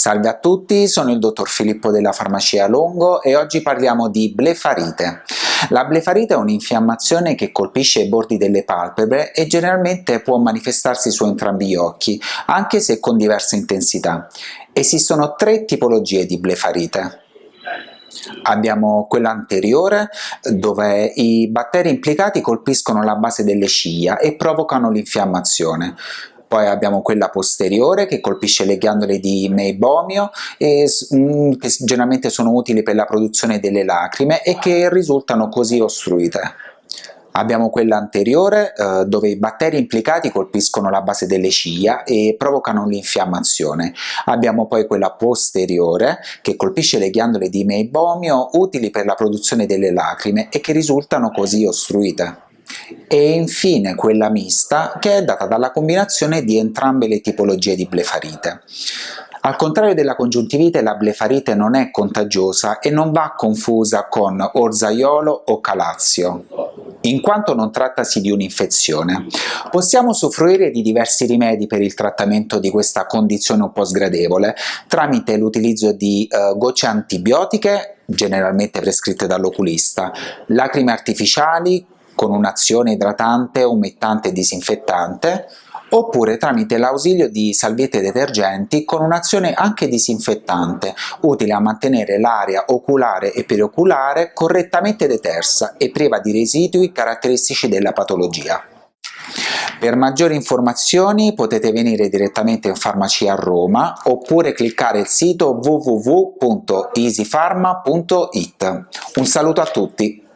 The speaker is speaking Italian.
Salve a tutti, sono il dottor Filippo della farmacia Longo e oggi parliamo di blefarite. La blefarite è un'infiammazione che colpisce i bordi delle palpebre e generalmente può manifestarsi su entrambi gli occhi, anche se con diversa intensità. Esistono tre tipologie di blefarite. Abbiamo quella anteriore dove i batteri implicati colpiscono la base delle ciglia e provocano l'infiammazione poi abbiamo quella posteriore che colpisce le ghiandole di meibomio e, mm, che generalmente sono utili per la produzione delle lacrime e che risultano così ostruite. Abbiamo quella anteriore eh, dove i batteri implicati colpiscono la base delle ciglia e provocano l'infiammazione. Abbiamo poi quella posteriore che colpisce le ghiandole di meibomio utili per la produzione delle lacrime e che risultano così ostruite e infine quella mista che è data dalla combinazione di entrambe le tipologie di blefarite. Al contrario della congiuntivite la blefarite non è contagiosa e non va confusa con orzaiolo o calazio, in quanto non trattasi di un'infezione. Possiamo usufruire di diversi rimedi per il trattamento di questa condizione un po' sgradevole tramite l'utilizzo di eh, gocce antibiotiche generalmente prescritte dall'oculista, lacrime artificiali, con un'azione idratante, umettante e disinfettante, oppure tramite l'ausilio di salviette detergenti con un'azione anche disinfettante, utile a mantenere l'area oculare e perioculare correttamente detersa e priva di residui caratteristici della patologia. Per maggiori informazioni potete venire direttamente in farmacia a Roma oppure cliccare il sito www.easypharma.it. Un saluto a tutti!